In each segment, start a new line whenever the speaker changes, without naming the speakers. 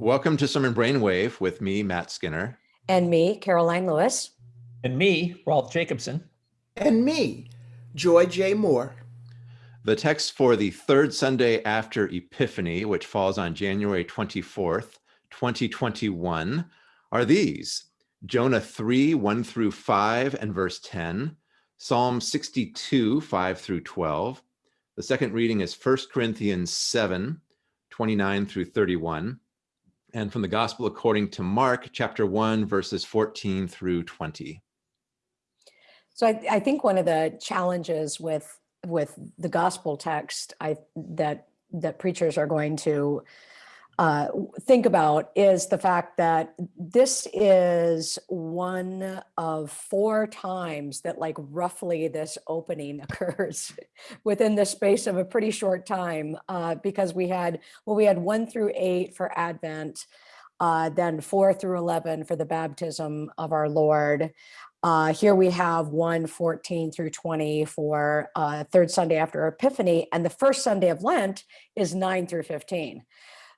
Welcome to Sermon Brainwave with me, Matt Skinner.
And me, Karoline Lewis.
And me, Rolf Jacobson.
And me, Joy J. Moore.
The text for the third Sunday after Epiphany, which falls on January 24th, 2021, are these Jonah 3, 1 through 5 and verse 10, Psalm 62, 5 through 12. The second reading is 1 Corinthians 7, 29 through 31 and from the Gospel according to Mark, chapter 1, verses 14 through 20.
So I, I think one of the challenges with with the gospel text I that that preachers are going to uh, think about is the fact that this is one of four times that like roughly this opening occurs within the space of a pretty short time uh, because we had, well, we had one through eight for Advent, uh, then four through 11 for the baptism of our Lord. Uh, here we have 1, 14 through 20 for uh, third Sunday after Epiphany, and the first Sunday of Lent is 9 through 15.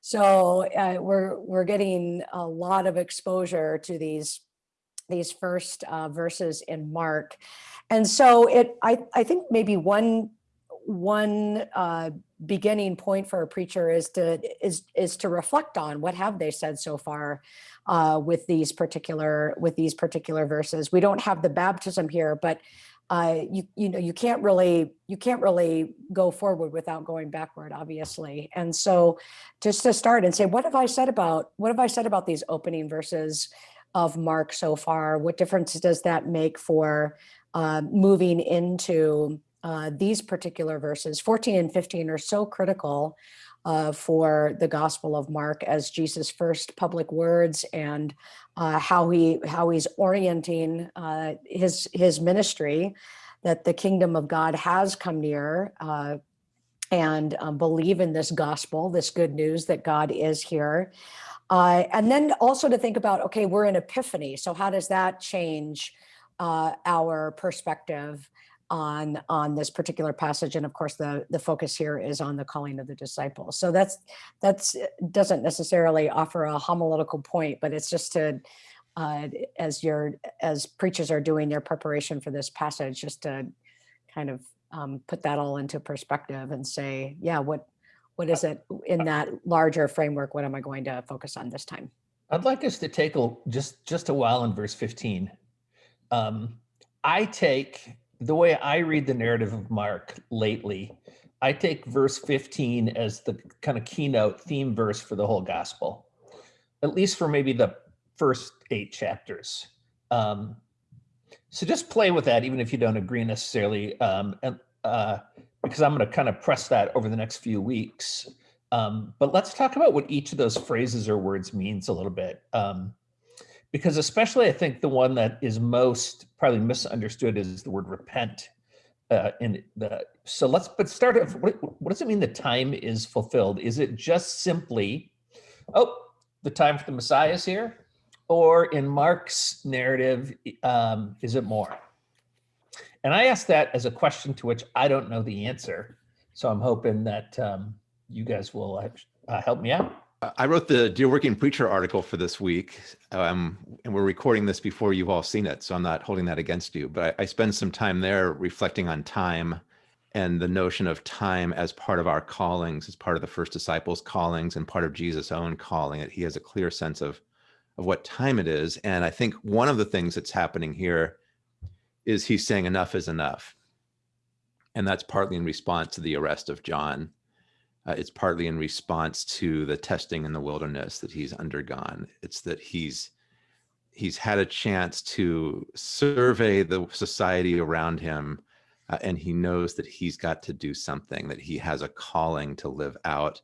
So uh, we're we're getting a lot of exposure to these these first uh, verses in Mark, and so it I I think maybe one one uh, beginning point for a preacher is to is is to reflect on what have they said so far uh, with these particular with these particular verses. We don't have the baptism here, but uh, you you know you can't really you can't really go forward without going backward, obviously. And so, just to start and say, what have I said about what have I said about these opening verses of Mark so far? What difference does that make for uh, moving into uh, these particular verses? 14 and 15 are so critical uh, for the Gospel of Mark as Jesus' first public words and uh, how he how he's orienting uh, his his ministry, that the kingdom of God has come near, uh, and um, believe in this gospel, this good news that God is here. Uh, and then also to think about, okay, we're in Epiphany, so how does that change our perspective on on this particular passage and of course the the focus here is on the calling of the disciples. So that's that's uh, doesn't necessarily offer a homiletical point but it's just to uh, as your as preachers are doing their preparation for this passage just to kind of um, put that all into perspective and say yeah what what is it in that larger framework? What am i going to focus on this time?
I'd like us to take a just just a while in verse 15 um, i take the way I read the narrative of Mark lately, I take verse 15 as the kind of keynote theme verse for the whole gospel, at least for maybe the first eight chapters. Um, so just play with that, even if you don't agree necessarily, um, and, uh, because I'm going to kind of press that over the next few weeks. Um, but let's talk about what each of those phrases or words means a little bit. Um, because especially I think the one that is most probably misunderstood is the word repent. Uh, in the so let's but start. What, what does it mean? The time is fulfilled. Is it just simply, oh, the time for the Messiah is here, or in Mark's narrative, um, is it more? And I ask that as a question to which I don't know the answer. So I'm hoping that um, you guys will uh, help me out.
I wrote the Dear Working Preacher article for this week, um, and we're recording this before you've all seen it, so I'm not holding that against you. But I, I spend some time there reflecting on time and the notion of time as part of our callings, as part of the first disciples' callings and part of Jesus' own calling. That he has a clear sense of of what time it is. And I think one of the things that's happening here is he's saying enough is enough. And that's partly in response to the arrest of John uh, it's partly in response to the testing in the wilderness that he's undergone. It's that he's he's had a chance to survey the society around him, uh, and he knows that he's got to do something. That he has a calling to live out,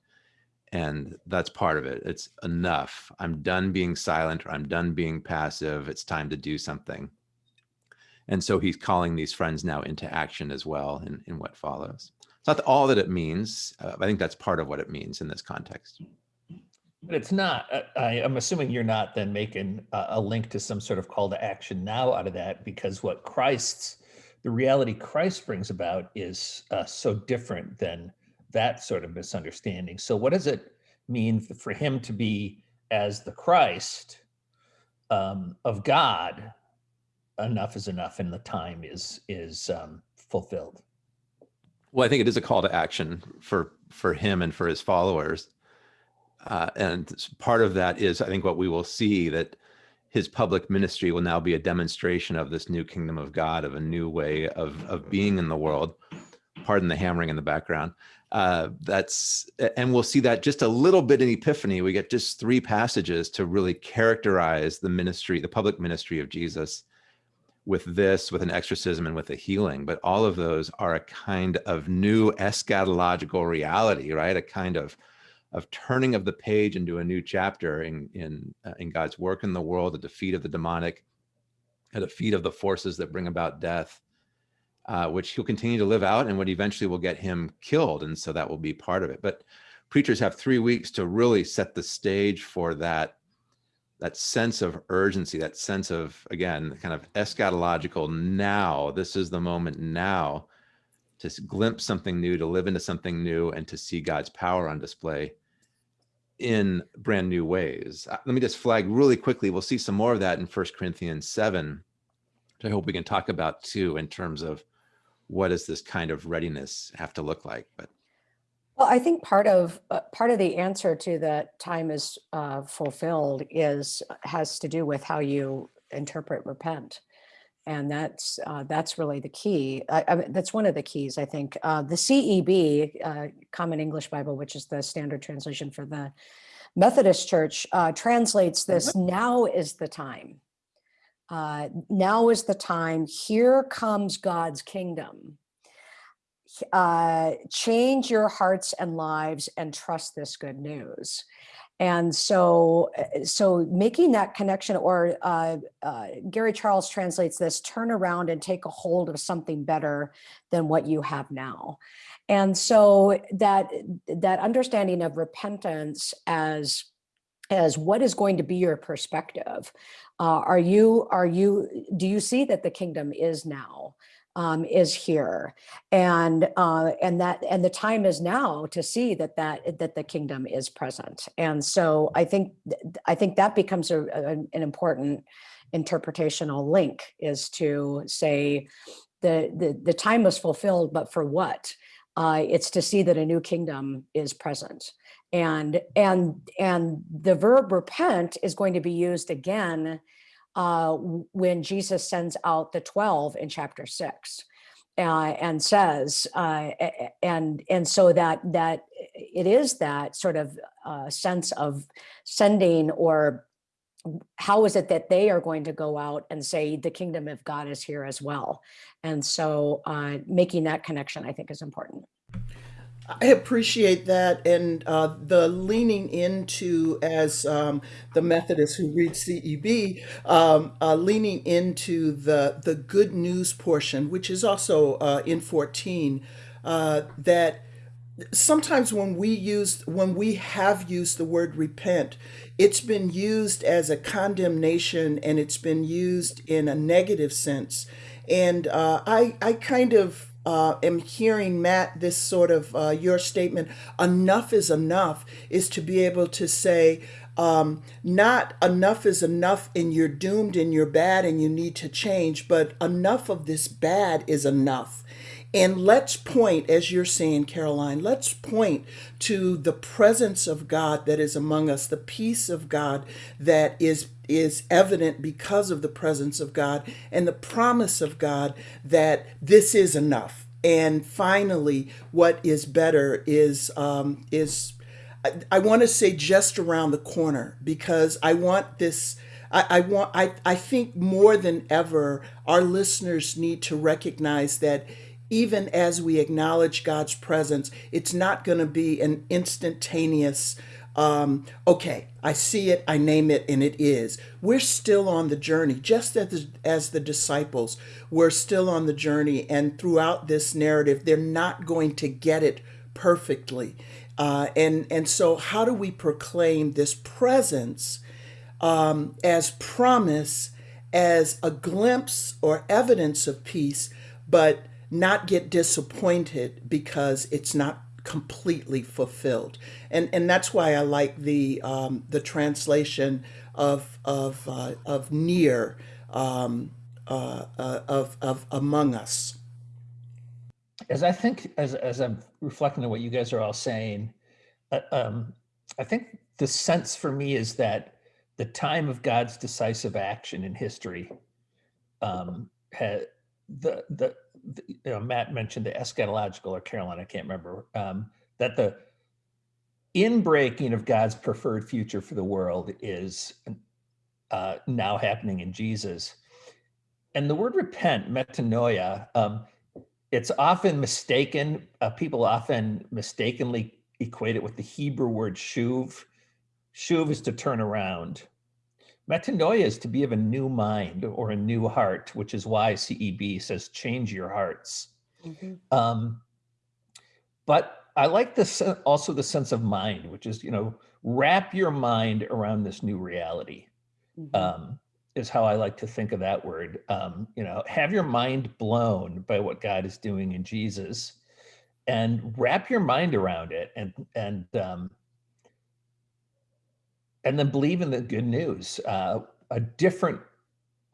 and that's part of it. It's enough. I'm done being silent, or I'm done being passive. It's time to do something. And so he's calling these friends now into action as well in, in what follows. Not all that it means. Uh, I think that's part of what it means in this context.
But it's not, uh, I, am assuming you're not then making a, a, link to some sort of call to action now out of that, because what Christ's, the reality Christ brings about is uh, so different than that sort of misunderstanding. So what does it mean for him to be as the Christ um, of God, enough is enough, and the time is is um, fulfilled.
Well, I think it is a call to action for for him and for his followers, uh, and part of that is I think what we will see that his public ministry will now be a demonstration of this new kingdom of God, of a new way of of being in the world. Pardon the hammering in the background. Uh, that's and we'll see that just a little bit in Epiphany. We get just three passages to really characterize the ministry, the public ministry of Jesus with this, with an exorcism, and with a healing. But all of those are a kind of new eschatological reality, right? A kind of of turning of the page into a new chapter in in uh, in God's work in the world, the defeat of the demonic, a defeat of the forces that bring about death, uh, which he'll continue to live out, and what eventually will get him killed, and so that will be part of it. But preachers have three weeks to really set the stage for that that sense of urgency, that sense of, again, kind of eschatological now, this is the moment now to glimpse something new, to live into something new, and to see God's power on display in brand new ways. Uh, let me just flag really quickly. We'll see some more of that in First Corinthians 7, which I hope we can talk about too, in terms of what does this kind of readiness have to look like. But
Well, I think part of, uh, part of the answer to that time is uh, fulfilled is, has to do with how you interpret repent. And that's, uh, that's really the key. I, I mean, that's one of the keys, I think. Uh, the CEB, uh, Common English Bible, which is the standard translation for the Methodist Church, uh, translates this, now is the time. Uh, now is the time, here comes God's kingdom uh, change your hearts and lives and trust this good news. And so, uh, so making that connection, or uh, uh, Gary Charles translates this: turn around and take a hold of something better than what you have now. And so that that understanding of repentance as as what is going to be your perspective. Uh, are you are you do you see that the kingdom is now? Um, is here, and uh, and that and the time is now to see that that that the kingdom is present. And so I think I think that becomes a, a, an important interpretational link is to say the the the time was fulfilled, but for what? Uh, it's to see that a new kingdom is present and and and the verb repent is going to be used again uh, when Jesus sends out the 12 in chapter six. Uh, and says, uh, and and so that that it is that sort of uh, sense of sending or how is it that they are going to go out and say the kingdom of God is here as well, and so uh, making that connection I think is important.
I appreciate that and uh, the leaning into, as um, the Methodist who reads CEB, um, uh, leaning into the the good news portion, which is also uh, in 14, uh, that sometimes when we use when we have used the word repent, it's been used as a condemnation and it's been used in a negative sense. And uh, I I kind of uh, am hearing, Matt, this sort of uh, your statement, enough is enough, is to be able to say, um, not enough is enough and you're doomed and you're bad and you need to change, but enough of this bad is enough. And let's point, as you're saying, Karoline, let's point to the presence of God that is among us, the peace of God that is is evident because of the presence of God and the promise of God that this is enough. And finally, what is better is um, is I, I want to say just around the corner because I want this. I, I want. I, I think more than ever, our listeners need to recognize that even as we acknowledge God's presence, it's not going to be an instantaneous um, okay, I see it, I name it, and it is. We're still on the journey, just as the, as the disciples, we're still on the journey. And throughout this narrative, they're not going to get it perfectly. Uh, and, and so, how do we proclaim this presence um, as promise, as a glimpse or evidence of peace, but not get disappointed because it's not completely fulfilled. And and that's why I like the um, the translation of of uh, of near um, uh, uh, of of among us.
as I think, as, as I'm reflecting on what you guys are all saying, uh, um, I think the sense for me is that the time of God's decisive action in history um, had the, the, the you know, Matt mentioned the eschatological or Karoline, I can't remember, um, that the inbreaking of God's preferred future for the world is uh, now happening in Jesus. And the word repent, metanoia, um, it's often mistaken. Uh, people often mistakenly equate it with the Hebrew word shuv. Shuv is to turn around. Metanoia is to be of a new mind or a new heart, which is why CEB says change your hearts. Um, but I like this also the sense of mind, which is you know wrap your mind around this new reality.
Mhm.
Um, is how I like to think of that word. Um, you know, have your mind blown by what God is doing in Jesus, and wrap your mind around it, and and um, and then believe in the good news. Uh, a different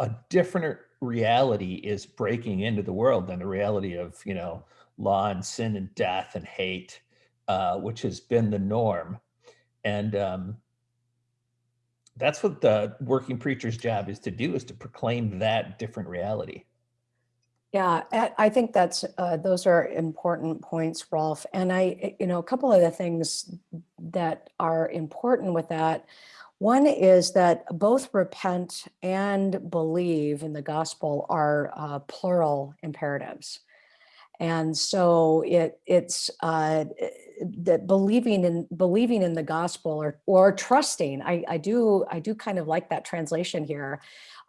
a different reality is breaking into the world than the reality of you know law and sin and death and hate, uh, which has been the norm, and um, that's what the working preacher's job is to do is to proclaim that different reality
Yeah, I think that's, uh, those are important points, Rolf. And I, you know, a couple of the things that are important with that. One is that both repent and believe in the gospel are uh, plural imperatives. And so it it's uh, that believing in believing in the gospel or or trusting. I, I do I do kind of like that translation here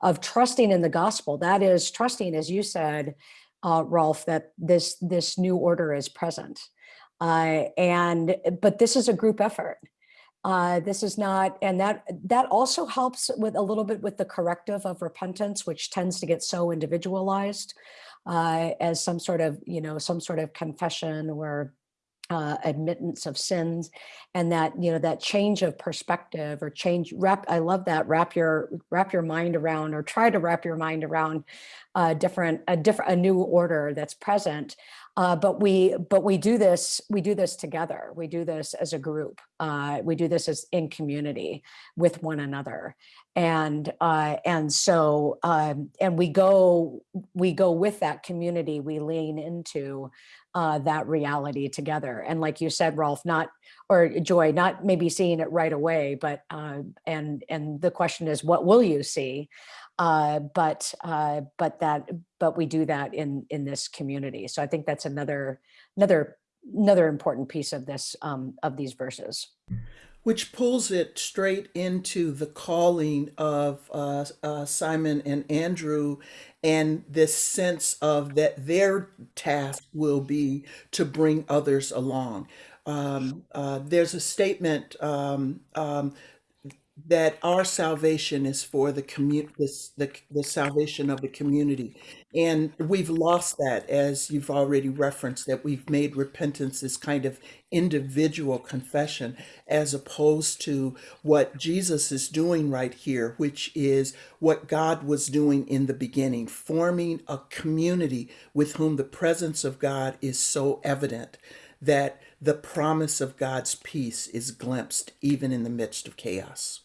of trusting in the gospel. That is trusting, as you said, uh, Rolf, that this this new order is present. Uh, and but this is a group effort. Uh, this is not, and that that also helps with a little bit with the corrective of repentance, which tends to get so individualized uh, as some sort of, you know, some sort of confession or uh, admittance of sins and that you know that change of perspective or change wrap i love that wrap your wrap your mind around or try to wrap your mind around a different a different a new order that's present uh, but we but we do this we do this together. We do this as a group uh, we do this as in community with one another. And uh, and so um, and we go we go with that community we lean into uh, that reality together. And like you said, Rolf, not or Joy, not maybe seeing it right away, but uh, and and the question is, what will you see? Uh, but uh, but that but we do that in in this community. So I think that's another another another important piece of this um, of these verses.
Which pulls it straight into the calling of uh, uh, Simon and Andrew and this sense of that their task will be to bring others along. Um, uh, there's a statement um, um, that our salvation is for the commu- this, the, the salvation of the community. And we've lost that, as you've already referenced, that we've made repentance this kind of individual confession, as opposed to what Jesus is doing right here, which is what God was doing in the beginning, forming a community with whom the presence of God is so evident that the promise of God's peace is glimpsed even in the midst of chaos.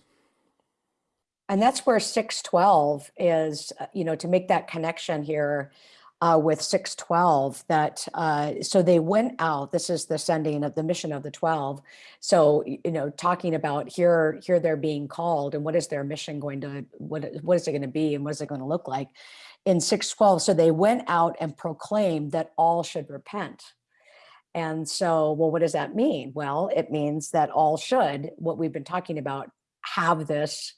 And that's where 612 is, uh, you know, to make that connection here uh, with 612 that, uh, so they went out, this is the sending of the mission of the 12. So, you know, talking about here, here they're being called and what is their mission going to, what, what is it going to be and what is it going to look like? In 612, so they went out and proclaimed that all should repent. And so, well, what does that mean? Well, it means that all should, what we've been talking about, have this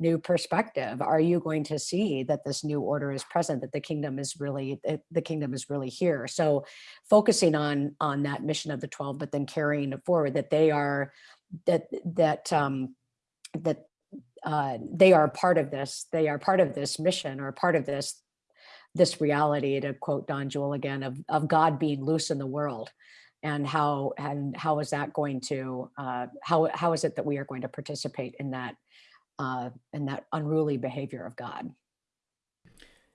new perspective. Are you going to see that this new order is present that the kingdom is really the, kingdom is really here? So focusing on on that mission of the 12 but then carrying it forward that they are that that um that uh they are part of this they are part of this mission or part of this this reality to quote Don Juel again of of god being loose in the world. And how and how is that going to uh, how how is it that we are going to participate in that uh, in that unruly behavior of God?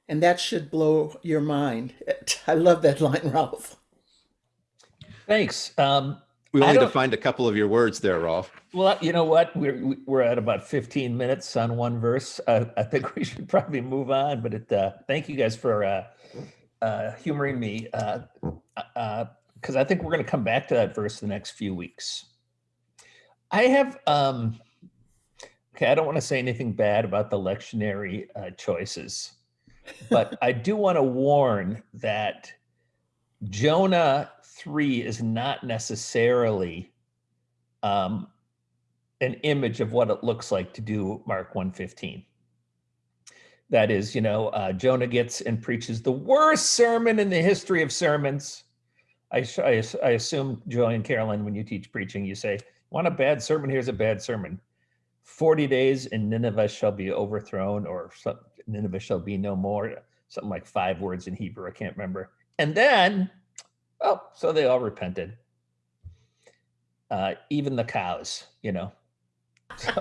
And that should blow your mind. I love that line, Rolf.
Thanks. Um,
We only defined a couple of your words there, Rolf.
well, you know what? We're we're at about 15 minutes on one verse. Uh, I think we should probably move on. But it, uh, thank you guys for uh, uh, humoring me because uh, because I think we're going to come back to that verse the next few weeks. I have um, okay. I don't want to say anything bad about the lectionary uh, choices, but I do want to warn that Jonah 3 is not necessarily um, an image of what it looks like to do Mark 115. That is, you know, uh, Jonah gets and preaches the worst sermon in the history of sermons. I, I, I assume, Joy and Karoline, when you teach preaching, you say, want a bad sermon? Here's a bad sermon. 40 days and Nineveh shall be overthrown, or Nineveh shall be no more. Something like five words in Hebrew. I can't remember. And then, oh, so they all repented. Uh, even the cows, you know. So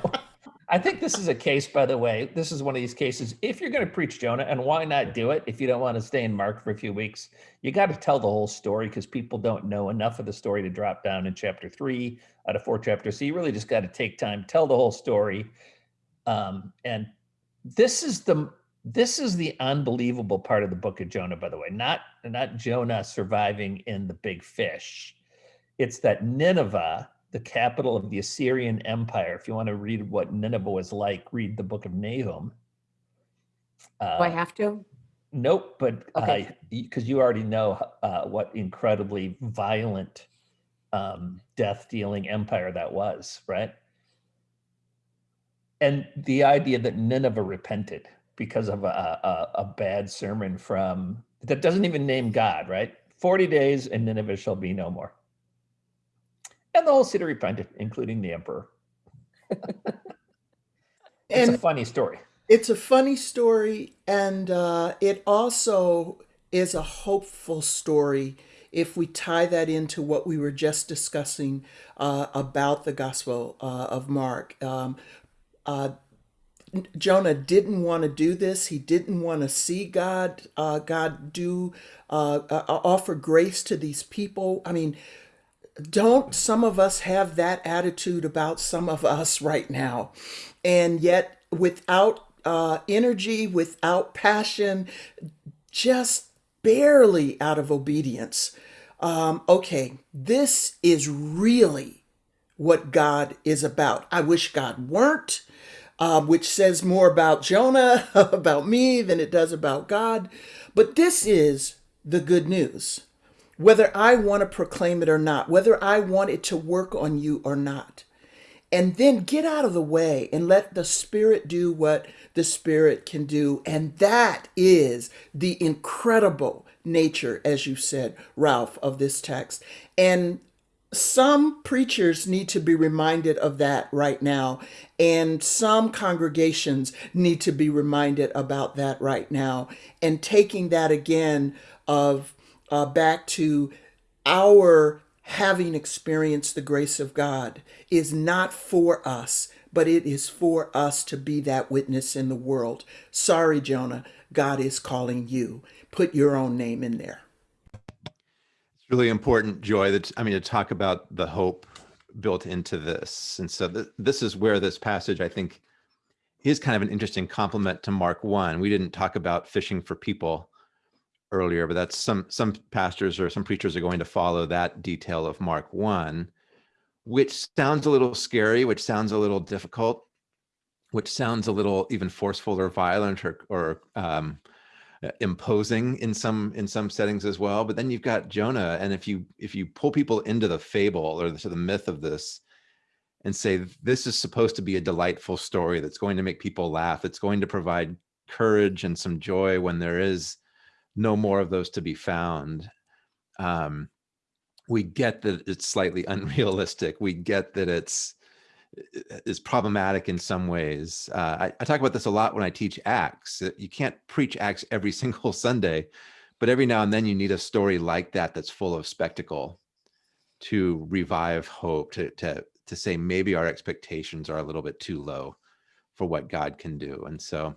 I think this is a case, by the way. This is one of these cases. If you're going to preach Jonah, and why not do it if you don't want to stay in Mark for a few weeks? You got to tell the whole story because people don't know enough of the story to drop down in chapter three out of four chapters. So you really just got to take time, tell the whole story. Um, and this is the this is the unbelievable part of the book of Jonah, by the way. Not not Jonah surviving in the big fish. It's that Nineveh, the capital of the Assyrian Empire. If you want to read what Nineveh was like, read the book of Nahum.
Do I
Uh,
have to?
Nope, but
Okay.
because you already know uh, what incredibly violent, um, death-dealing empire that was, right? And the idea that Nineveh repented because of a, a, a bad sermon from that doesn't even name God, right? Forty days and Nineveh shall be no more. And the whole city repented, including the emperor. It's a funny story.
it's a funny story, and uh, it also is a hopeful story if we tie that into what we were just discussing uh, about the Gospel uh, of Mark. Um, uh, Jonah didn't want to do this. He didn't want to see God, uh, God do uh, uh, offer grace to these people. I mean, don't some of us have that attitude about some of us right now? And yet, without uh, energy, without passion, just barely out of obedience. Um, okay, this is really what God is about. I wish God weren't, uh, which says more about Jonah, about me, than it does about God. But this is the good news. Whether I want to proclaim it or not, whether I want it to work on you or not. And then get out of the way and let the Spirit do what the Spirit can do. And that is the incredible nature, as you said, Rolf, of this text. And some preachers need to be reminded of that right now, and some congregations need to be reminded about that right now. And taking that again of uh, back to our having experienced the grace of God is not for us, but it is for us to be that witness in the world. Sorry, Jonah, God is calling you. Put your own name in there.
It's really important, Joy, that I mean to talk about the hope built into this. And so th- this is where this passage, I think, is kind of an interesting complement to Mark 1. We didn't talk about fishing for people earlier, but that's some some pastors or some preachers are going to follow that detail of Mark 1, which sounds a little scary, which sounds a little difficult, which sounds a little even forceful or violent or or um, uh, imposing in some in some settings as well. But then you've got jonah and if you if you pull people into the fable or to the myth of this and say this is supposed to be a delightful story that's going to make people laugh it's going to provide courage and some joy when there is no more of those to be found um, we get that it's slightly unrealistic we get that it's is problematic in some ways. Uh, I, I talk about this a lot when I teach Acts. You can't preach Acts every single Sunday, but every now and then you need a story like that that's full of spectacle to revive hope, to to to say maybe our expectations are a little bit too low for what God can do. And so,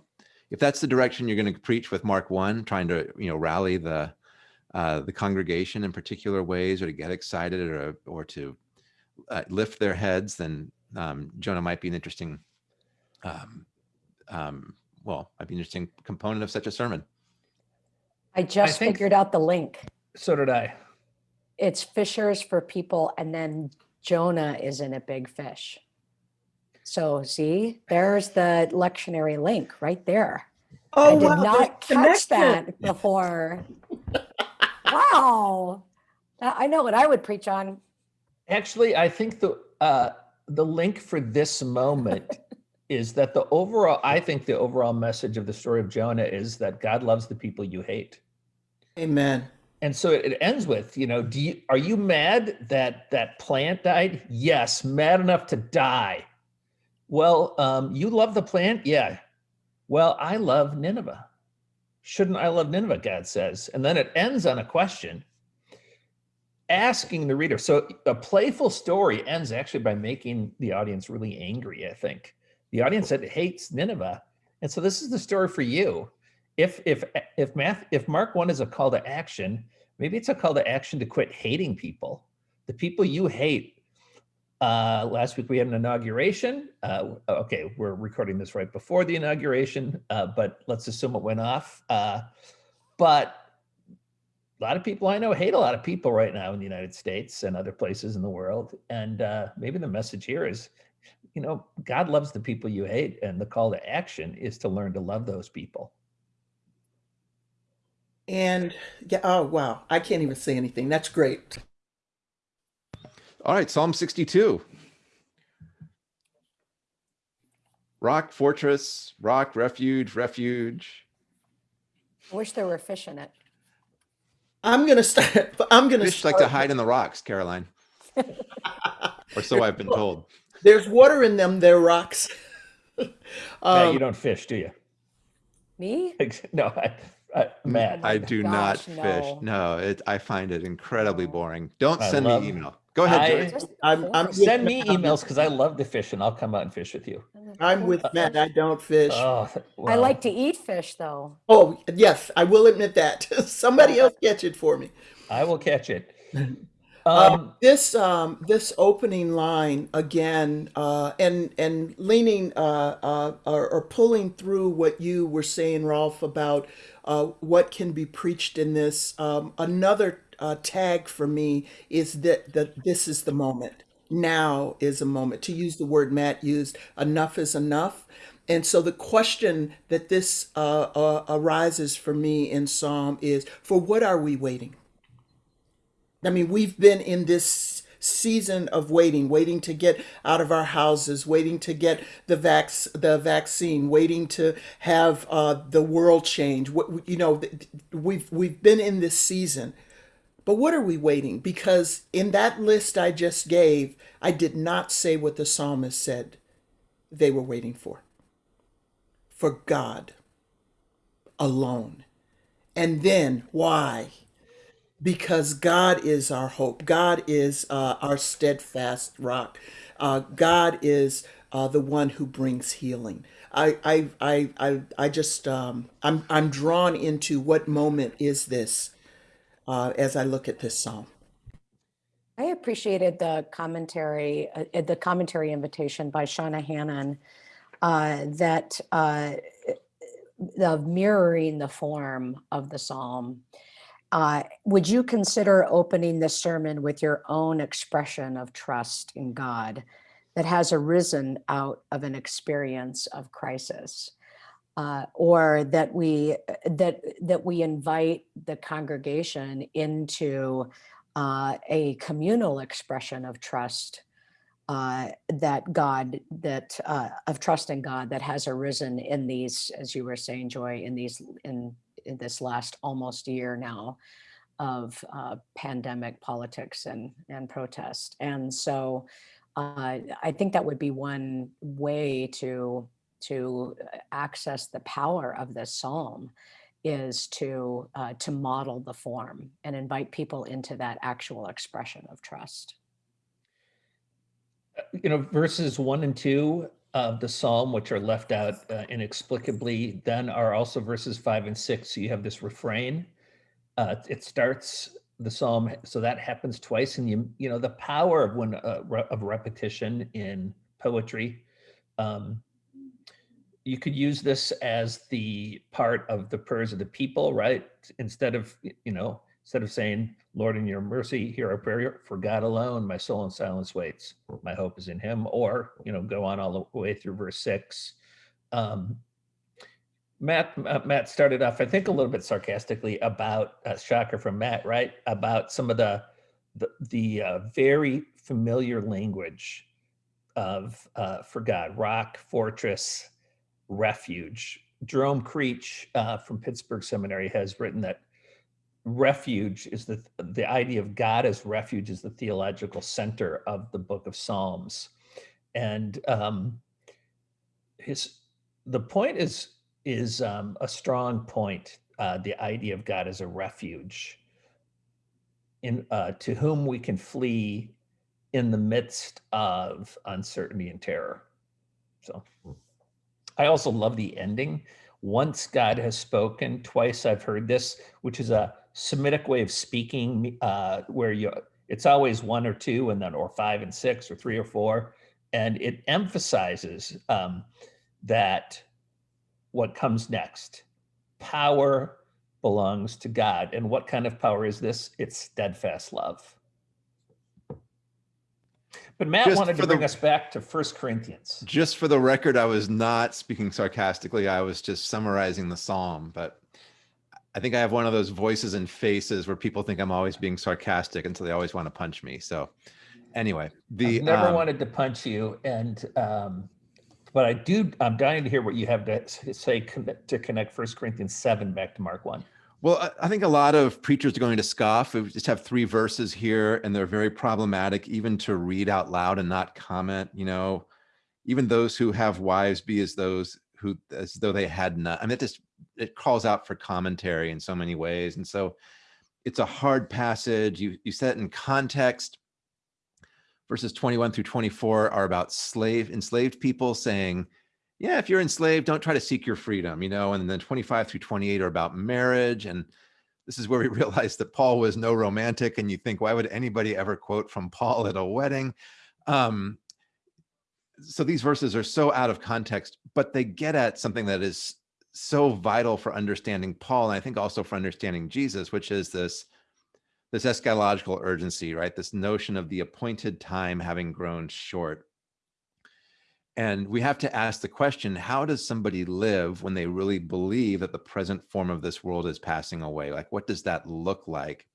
if that's the direction you're going to preach with Mark one, trying to you know rally the uh, the congregation in particular ways, or to get excited, or or to uh, lift their heads, then um, Jonah might be an interesting, um, um, well, might be an interesting component of such a sermon.
I just
think-
figured out the link.
So did I.
It's fishers for people, and then Jonah is in a big fish. So see, there's the lectionary link right there. I
Oh,
did
wow,
not catch
connection.
that before. wow. I know what I would preach on.
Actually, I think the uh, the link for this moment is that the overall. I think the overall message of the story of Jonah is that God loves the people you hate.
Amen.
And so it, it ends with, you know, do you are you mad that that plant died? Yes, mad enough to die. Well, um, you love the plant, yeah. Well, I love Nineveh. Shouldn't I love Nineveh? God says, and then it ends on a question, asking the reader. So a playful story ends actually by making the audience really angry. I think the audience that hates Nineveh, and so this is the story for you if if if math if mark one is a call to action maybe it's a call to action to quit hating people the people you hate uh last week we had an inauguration. Uh okay we're recording this right before the inauguration uh but let's assume it went off. Uh but a lot of people i know hate a lot of people right now in the united states and other places in the world. And uh maybe the message here is you know god loves the people you hate and the call to action is to learn to love those people.
And yeah, oh wow, I can't even say anything. That's great.
All right, Psalm 62. Rock, fortress, rock, refuge, refuge.
I wish there were fish in it.
I'm gonna start. I'm gonna
Fish
start.
like to hide in the rocks, Karoline, or so I've been told.
There's water in them. They're rocks.
Matt,
um,
you don't fish, do you?
Me?
no, I, I, mm. Matt.
Oh my
I do not fish.
no.
No, it, I find it incredibly boring. Don't
I
send
love-
me email. Go ahead,
I-
Joyce.
I'm- I'm
Send me
Matt
emails because I love to fish and I'll come out and fish with you.
I'm with uh, Matt. I don't fish.
Oh,
I
well,
like to eat fish though.
oh yes, I will admit that. Somebody uh, else catch it for me.
I will catch it.
Um,
Um,
this um, this opening line again, uh, and and leaning uh, uh, or, or pulling through what you were saying, Rolf, about uh, what can be preached in this. Um, another uh, tag for me is that that this is the moment. Now is a moment. To use the word Matt used, enough is enough. And so the question that this uh, arises for me in Psalm is, for what are we waiting? I mean, we've been in this season of waiting, waiting to get out of our houses, waiting to get the vac- the vaccine, waiting to have uh, the world change. You know, we've we've been in this season, but what are we waiting? Because in that list I just gave, I did not say what the psalmist said they were waiting for. For God alone, and then why? Because God is our hope. God is uh, our steadfast rock. Uh, God is uh, the one who brings healing. I, I, I, I, I just, um, I'm, I'm drawn into what moment is this uh, as I look at this psalm.
I appreciated the commentary, uh, the commentary invitation by Shauna Hannan uh, that the mirroring the form of the psalm. Uh, would you consider opening the sermon with your own expression of trust in God that has arisen out of an experience of crisis? Uh, or that we that that we invite the congregation into uh, a communal expression of trust uh, that God, that uh, of trust in God that has arisen in these, as you were saying, Joy, in these, in, in this last almost year now of uh, pandemic politics and and protest. And so, uh, I think that would be one way to to access the power of this psalm is to uh, to model the form and invite people into that actual expression of trust.
you know, verses one and two of the psalm, which are left out uh, inexplicably, then are also verses five and six. So you have this refrain. Uh, it starts the psalm, so that happens twice, and you you know the power of when uh, re- of repetition in poetry. Um, you could use this as the part of the prayers of the people, right? Instead of you know instead of saying, Lord, in your mercy, hear our prayer for God alone, my soul in silence waits. My hope is in him. Or, you know, go on all the way through verse six. Um, Matt, uh, Matt started off, I think, a little bit sarcastically about uh, shocker from Matt, right? About some of the the, the uh, very familiar language of uh, for God, rock, fortress, refuge. Jerome Creach uh, from Pittsburgh Seminary has written that refuge is the the idea of God as refuge is the theological center of the book of Psalms, and um, his the point is is um, a strong point. Uh, the idea of God as a refuge, in uh, to whom we can flee in the midst of uncertainty and terror. So, I also love the ending. Once God has spoken, twice I've heard this, which is a Semitic way of speaking, uh, where you it's always one or two, and then or five and six, or three or four, and it emphasizes um, that what comes next, power belongs to God, and what kind of power is this? It's steadfast love. But Matt
Just
wanted to bring
the-
us back to First Corinthians.
Just for the record, I was not speaking sarcastically. I was just summarizing the psalm, but I think I have one of those voices and faces where people think I'm always being sarcastic until they always want to punch me. So anyway, the
I've never
um,
wanted to punch you, and um, but I do. I'm dying to hear what you have to say to connect First Corinthians seven back to Mark one.
Well, I- I think a lot of preachers are going to scoff. We just have three verses here, and they're very problematic, even to read out loud and not comment. You know, even those who have wives be as those who as though they had. I mean, it just it calls out for commentary in so many ways, and so it's a hard passage. You you set it in context. Verses 21 through 24 are about slave enslaved people saying, yeah, if you're enslaved, don't try to seek your freedom, you know. And then 25 through 28 are about marriage. And this is where we realize that Paul was no romantic. And you think, why would anybody ever quote from Paul at a wedding? Um, so these verses are so out of context, but they get at something that is so vital for understanding Paul, and I think also for understanding Jesus, which is this this eschatological urgency, right? This notion of the appointed time having grown short. And we have to ask the question how does somebody live when they really believe that the present form of this world is passing away? Like, what does that look like?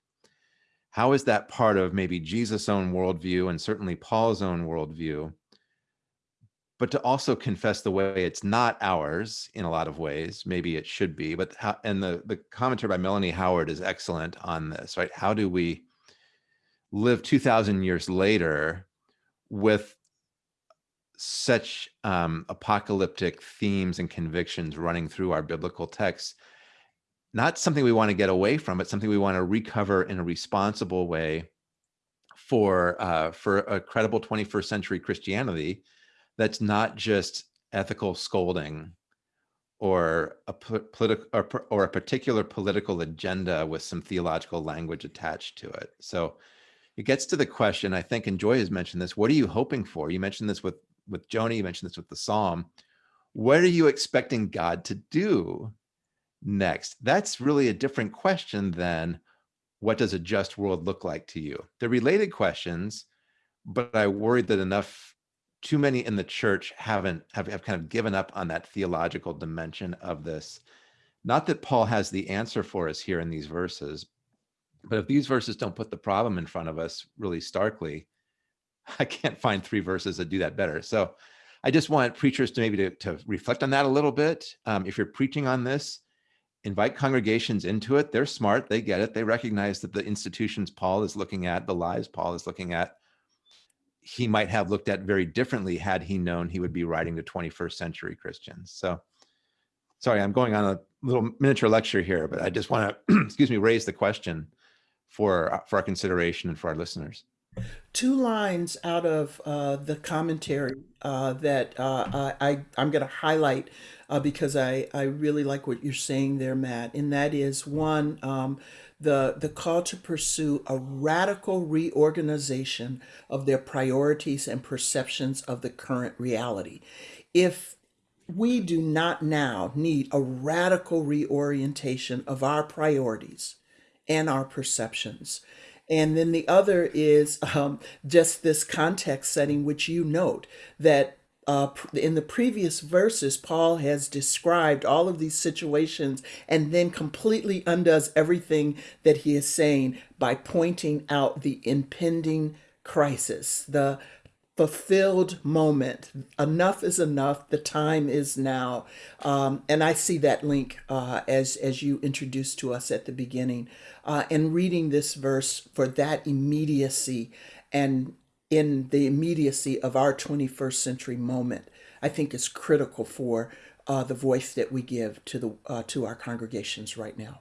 How is that part of maybe Jesus' own worldview and certainly Paul's own worldview? But to also confess the way it's not ours in a lot of ways, maybe it should be. But how, and the, the commentary by Melanie Howard is excellent on this, right? How do we live 2,000 years later with such um, apocalyptic themes and convictions running through our biblical texts not something we want to get away from but something we want to recover in a responsible way for uh, for a credible 21st century christianity that's not just ethical scolding or a political or, or a particular political agenda with some theological language attached to it so it gets to the question i think and joy has mentioned this what are you hoping for you mentioned this with with Jonah, you mentioned this with the Psalm. What are you expecting God to do next? That's really a different question than what does a just world look like to you? They're related questions, but I worried that enough, too many in the church haven't have, have kind of given up on that theological dimension of this. Not that Paul has the answer for us here in these verses, but if these verses don't put the problem in front of us really starkly, I can't find three verses that do that better. So I just want preachers to maybe to, to reflect on that a little bit. Um, if you're preaching on this, invite congregations into it. They're smart. They get it. They recognize that the institutions Paul is looking at, the lives Paul is looking at, he might have looked at very differently had he known he would be writing to 21st century Christians. So sorry, I'm going on a little miniature lecture here, but I just want to, excuse me, raise the question for, for our consideration and for our listeners.
two lines out of uh, the commentary uh, that uh, I, I I'm going to highlight uh, because I I really like what you're saying there, Matt, and that is one um, the the call to pursue a radical reorganization of their priorities and perceptions of the current reality. If we do not now need a radical reorientation of our priorities and our perceptions. And then the other is um, just this context setting, which you note that uh, in the previous verses, Paul has described all of these situations and then completely undoes everything that he is saying by pointing out the impending crisis, the fulfilled moment. Enough is enough. The time is now, um, and I see that link uh, as as you introduced to us at the beginning, uh, and reading this verse for that immediacy and in the immediacy of our 21st century moment, I think is critical for uh, the voice that we give to the uh, to our congregations right now.